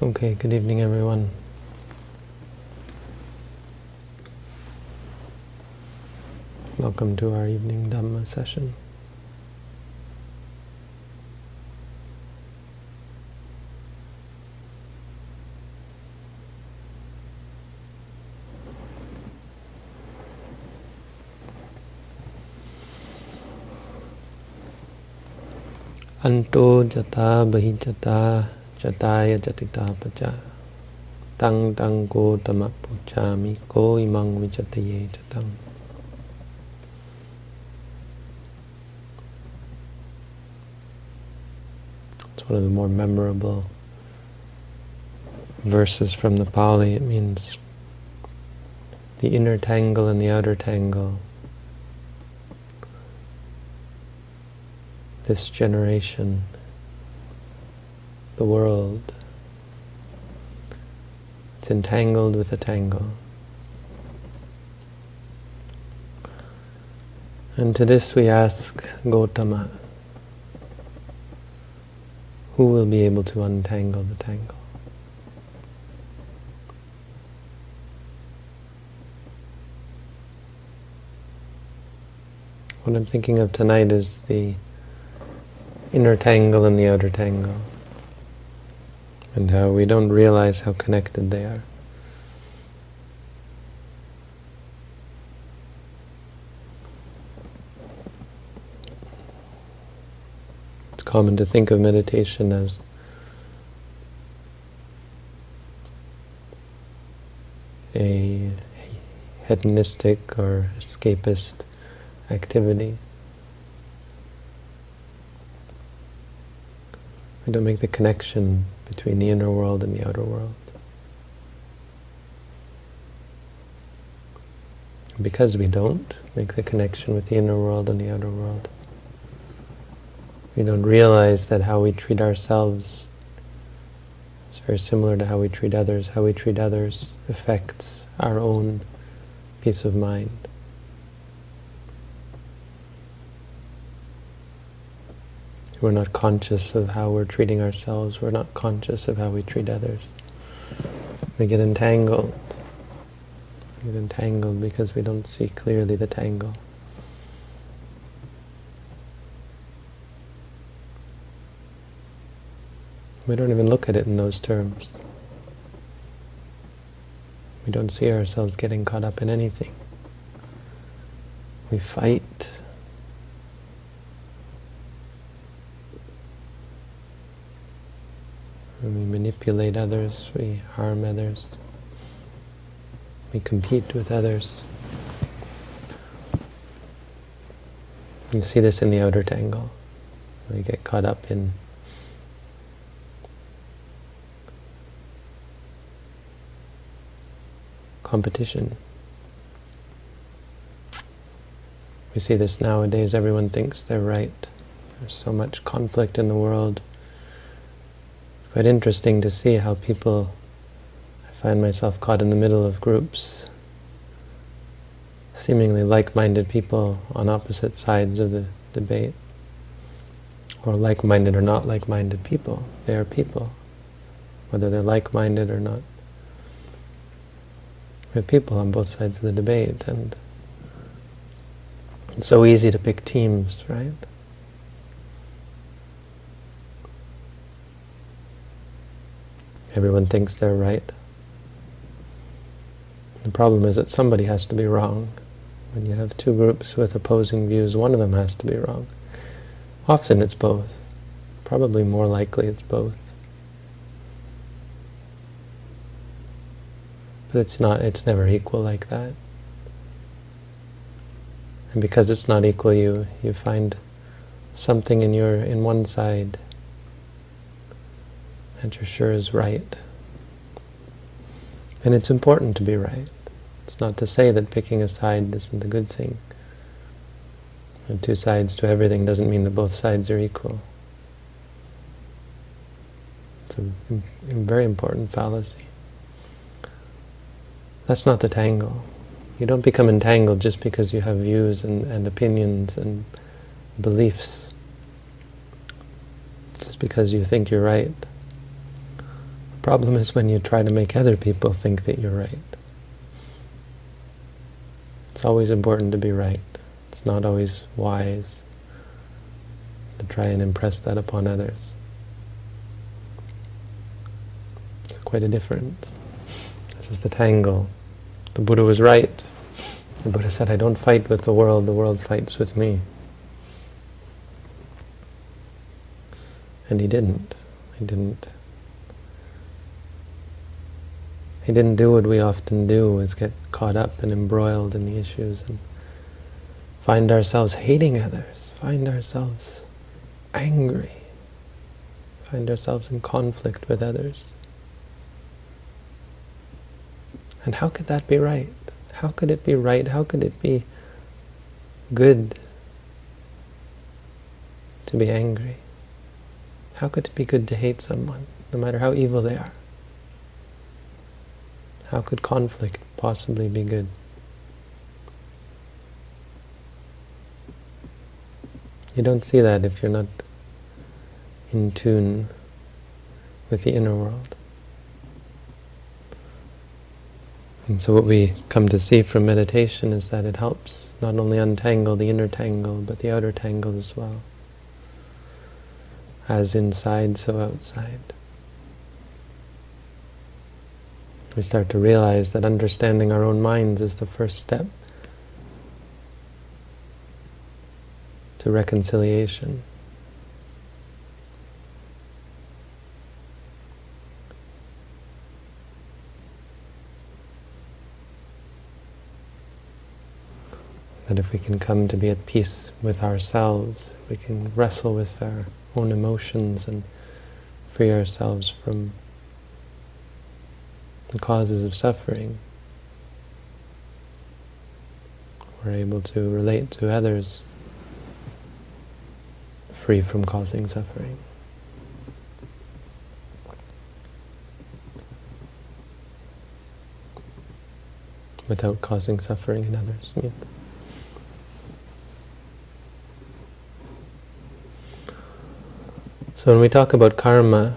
Okay, good evening everyone. Welcome to our evening Dhamma session. Anto jata bahijata It's one of the more memorable verses from the Pali. It means the inner tangle and the outer tangle. This generation, the world. It's entangled with a tangle. And to this we ask Gotama, who will be able to untangle the tangle? What I'm thinking of tonight is the inner tangle and the outer tangle, and how we don't realize how connected they are. It's common to think of meditation as a hedonistic or escapist activity. We don't make the connection between the inner world and the outer world. Because we don't make the connection with the inner world and the outer world, we don't realize that how we treat ourselves is very similar to how we treat others. How we treat others affects our own peace of mind. We're not conscious of how we're treating ourselves. We're not conscious of how we treat others. We get entangled. We get entangled because we don't see clearly the tangle. We don't even look at it in those terms. We don't see ourselves getting caught up in anything. We fight we manipulate others, we harm others, we compete with others. You see this in the outer tangle. We get caught up in competition. We see this nowadays, everyone thinks they're right. There's so much conflict in the world quite interesting to see how people, I find myself caught in the middle of groups, seemingly like-minded people on opposite sides of the debate, or like-minded or not like-minded people. They are people, whether they're like-minded or not. We have people on both sides of the debate, and it's so easy to pick teams, right? Everyone thinks they're right. The problem is that somebody has to be wrong. When you have two groups with opposing views, one of them has to be wrong. Often it's both. Probably more likely it's both. But it's not, it's never equal like that. And because it's not equal, you, you find something in your in one side that you're sure is right. And it's important to be right. It's not to say that picking a side isn't a good thing. And two sides to everything doesn't mean that both sides are equal. It's a, a very important fallacy. That's not the tangle. You don't become entangled just because you have views and, and opinions and beliefs. Just because you think you're right problem is when you try to make other people think that you're right. It's always important to be right. It's not always wise to try and impress that upon others. It's quite a difference. This is the tangle. The Buddha was right. The Buddha said, I don't fight with the world, the world fights with me. And he didn't. He didn't. He didn't do what we often do, is get caught up and embroiled in the issues and find ourselves hating others, find ourselves angry, find ourselves in conflict with others. And how could that be right? How could it be right? How could it be good to be angry? How could it be good to hate someone, no matter how evil they are? How could conflict possibly be good? You don't see that if you're not in tune with the inner world. And so what we come to see from meditation is that it helps not only untangle the inner tangle, but the outer tangle as well. As inside, so outside. We start to realize that understanding our own minds is the first step to reconciliation. That if we can come to be at peace with ourselves, we can wrestle with our own emotions and free ourselves from the causes of suffering. We're able to relate to others free from causing suffering. Without causing suffering in others. So when we talk about karma,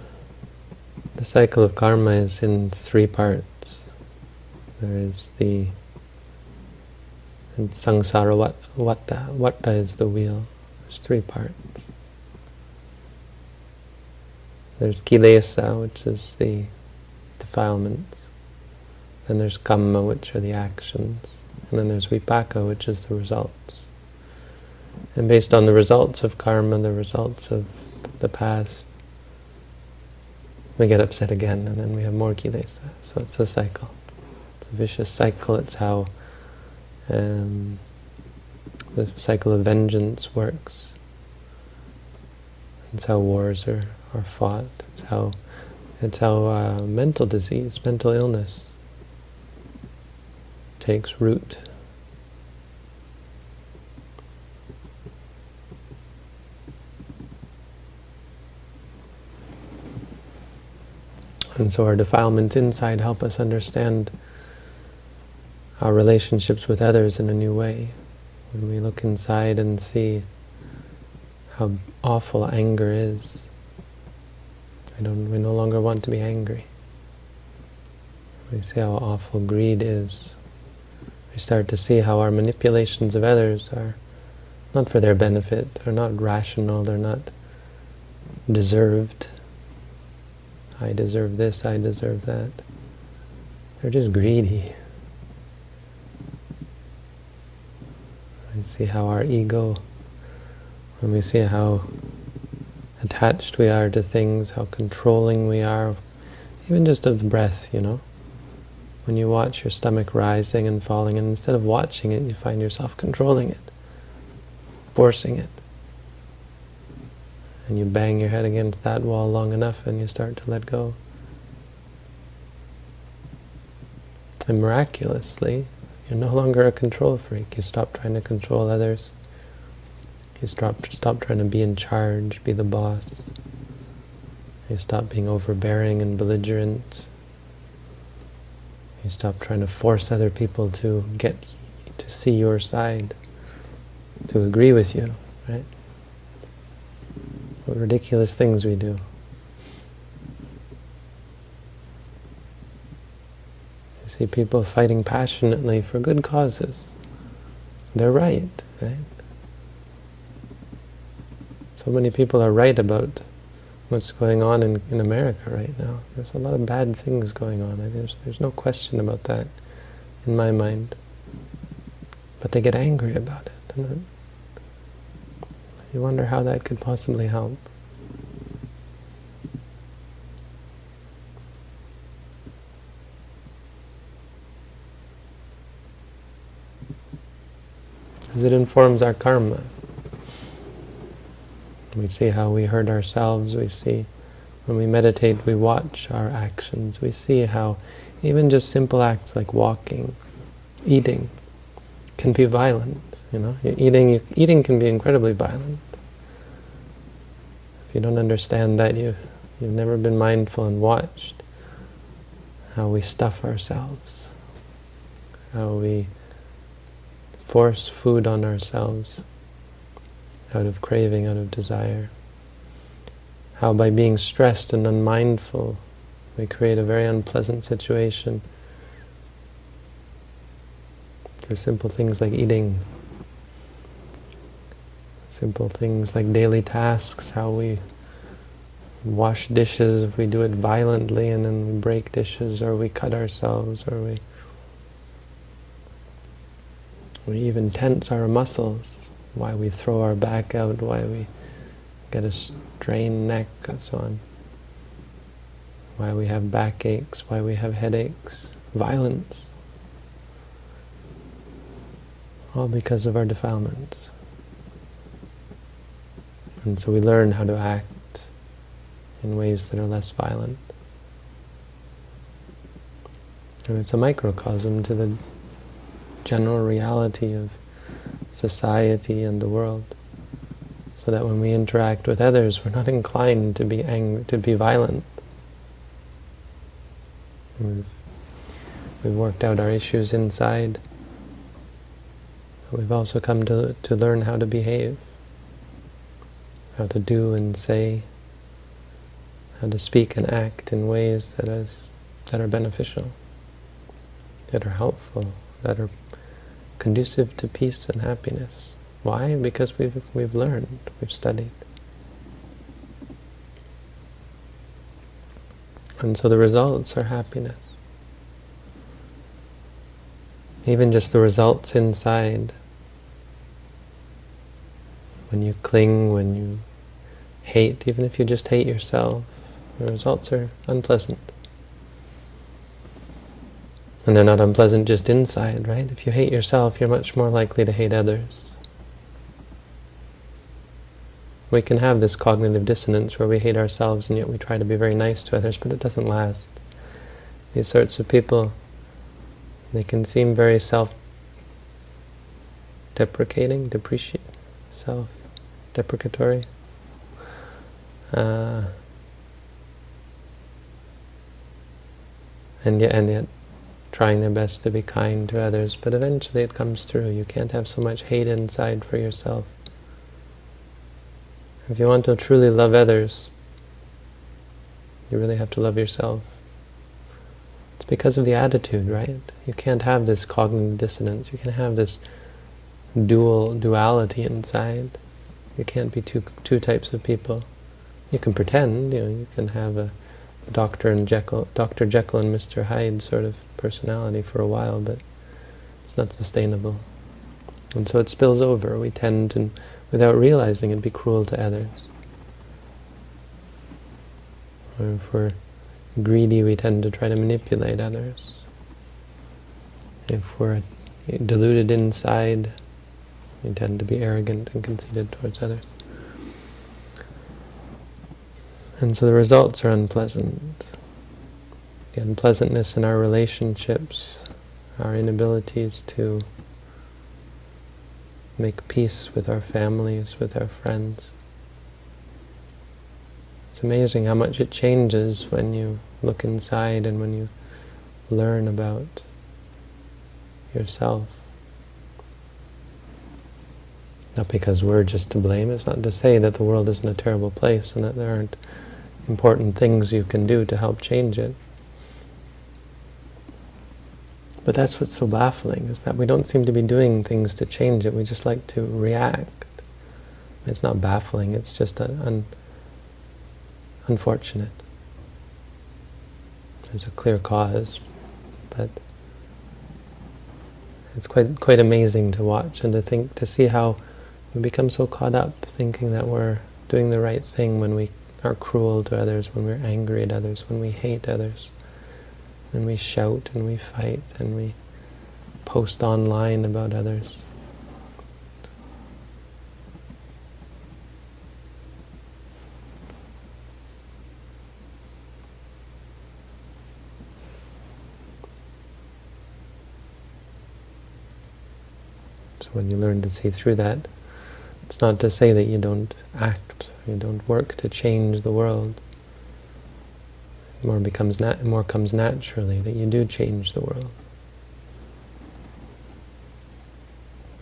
the cycle of karma is in three parts. There is the samsara vata. Vata is the wheel. There's three parts. There's kilesa, which is the defilements. Then there's kamma, which are the actions. And then there's vipaka, which is the results. And based on the results of karma, the results of the past, we get upset again, and then we have more kilesa. So it's a cycle. It's a vicious cycle. It's how um, the cycle of vengeance works. It's how wars are, are fought. It's how it's how uh, mental disease, mental illness takes root And so our defilements inside help us understand our relationships with others in a new way. When we look inside and see how awful anger is, we, don't, we no longer want to be angry. We see how awful greed is. We start to see how our manipulations of others are not for their benefit, they're not rational, they're not deserved. I deserve this, I deserve that. They're just greedy. I see how our ego, when we see how attached we are to things, how controlling we are, even just of the breath, you know. When you watch your stomach rising and falling, and instead of watching it, you find yourself controlling it, forcing it and you bang your head against that wall long enough and you start to let go. And miraculously, you're no longer a control freak. You stop trying to control others. You stop, stop trying to be in charge, be the boss. You stop being overbearing and belligerent. You stop trying to force other people to get to see your side, to agree with you? What ridiculous things we do. You see people fighting passionately for good causes. They're right, right? So many people are right about what's going on in, in America right now. There's a lot of bad things going on. There's, there's no question about that in my mind. But they get angry about it. You wonder how that could possibly help. As it informs our karma. We see how we hurt ourselves, we see when we meditate, we watch our actions, we see how even just simple acts like walking, eating, can be violent. You know, eating eating can be incredibly violent. If you don't understand that, you you've never been mindful and watched how we stuff ourselves, how we force food on ourselves out of craving, out of desire. How by being stressed and unmindful, we create a very unpleasant situation through simple things like eating, simple things like daily tasks, how we wash dishes, if we do it violently and then we break dishes, or we cut ourselves, or we we even tense our muscles, why we throw our back out, why we get a strained neck, and so on. Why we have backaches, why we have headaches, violence. All because of our defilements. And so we learn how to act in ways that are less violent. And it's a microcosm to the general reality of society and the world. So that when we interact with others, we're not inclined to be angry, to be violent. We've, we've worked out our issues inside. But we've also come to, to learn how to behave, how to do and say, how to speak and act in ways that, is, that are beneficial, that are helpful, that are conducive to peace and happiness. Why? Because we've, we've learned, we've studied. And so the results are happiness. Even just the results inside. When you cling, when you hate, even if you just hate yourself, the results are unpleasant. And they're not unpleasant just inside, right? If you hate yourself, you're much more likely to hate others. We can have this cognitive dissonance where we hate ourselves and yet we try to be very nice to others, but it doesn't last. These sorts of people, they can seem very self-deprecating, depreciate, self-deprecatory. Uh, and yet, and yet trying their best to be kind to others, but eventually it comes through. You can't have so much hate inside for yourself. If you want to truly love others, you really have to love yourself. It's because of the attitude, right? You can't have this cognitive dissonance. You can't have this dual duality inside. You can't be two two types of people. You can pretend, you know, you can have a Dr. and Jekyll, Dr. Jekyll and Mr. Hyde sort of personality for a while, but it's not sustainable. And so it spills over. We tend to, without realizing it, be cruel to others. Or if we're greedy, we tend to try to manipulate others. If we're deluded inside, we tend to be arrogant and conceited towards others. And so the results are unpleasant. The unpleasantness in our relationships, our inabilities to make peace with our families, with our friends. It's amazing how much it changes when you look inside and when you learn about yourself. Not because we're just to blame. It's not to say that the world isn't a terrible place and that there aren't important things you can do to help change it. But that's what's so baffling, is that we don't seem to be doing things to change it, we just like to react. It's not baffling, it's just un unfortunate. There's a clear cause, but it's quite quite amazing to watch and to think, to see how we become so caught up thinking that we're doing the right thing when we are cruel to others, when we're angry at others, when we hate others, when we shout and we fight and we post online about others. So when you learn to see through that, it's not to say that you don't act, you don't work to change the world. More becomes more comes naturally that you do change the world.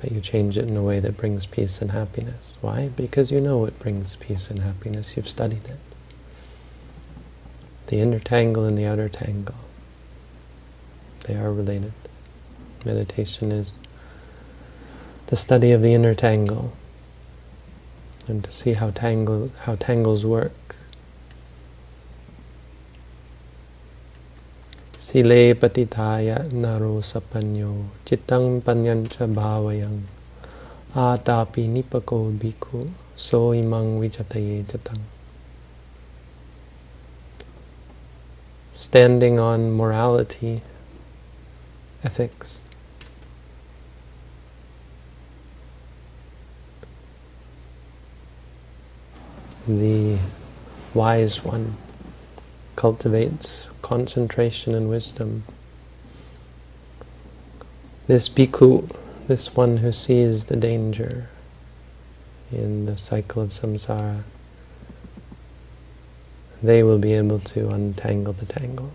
But you change it in a way that brings peace and happiness. Why? Because you know it brings peace and happiness. You've studied it. The inner tangle and the outer tangle. They are related. Meditation is the study of the inner tangle and to see how tangle how tangles work. Sile patithaya naro sapanyo chittang panyancha bhavayang atapi nipako bhikkhu so imang vijataye jatang. Standing on morality, ethics, the wise one cultivates concentration and wisdom. This bhikkhu, this one who sees the danger in the cycle of samsara, they will be able to untangle the tangle.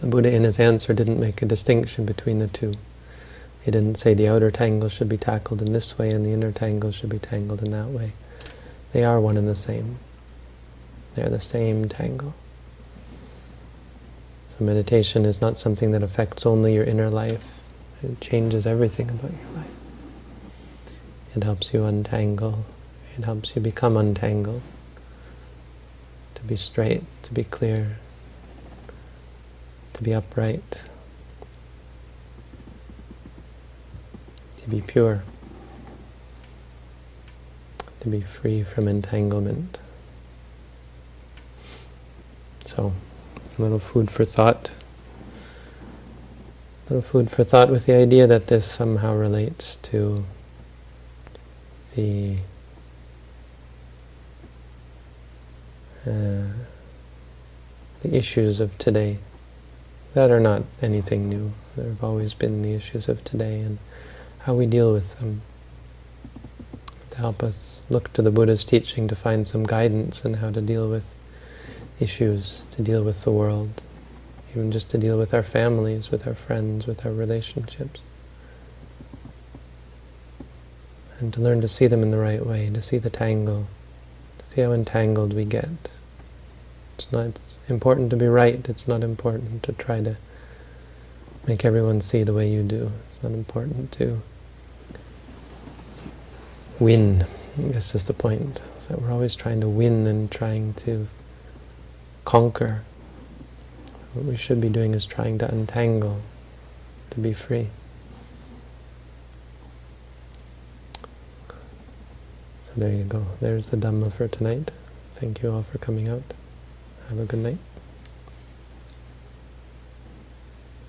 The Buddha in his answer didn't make a distinction between the two. He didn't say the outer tangle should be tackled in this way and the inner tangle should be tangled in that way. They are one and the same. They're the same tangle. So meditation is not something that affects only your inner life. It changes everything about your life. It helps you untangle. It helps you become untangled. To be straight, to be clear, to be upright. to be pure, to be free from entanglement. So, a little food for thought. A little food for thought with the idea that this somehow relates to the uh, the issues of today that are not anything new. There have always been the issues of today, and how we deal with them, help us look to the Buddha's teaching to find some guidance in how to deal with issues, to deal with the world, even just to deal with our families, with our friends, with our relationships. And to learn to see them in the right way, to see the tangle, to see how entangled we get. It's not it's important to be right, it's not important to try to make everyone see the way you do. It's not important to win. This is the point, that we're always trying to win and trying to conquer. What we should be doing is trying to untangle, to be free. So there you go. There's the Dhamma for tonight. Thank you all for coming out. Have a good night.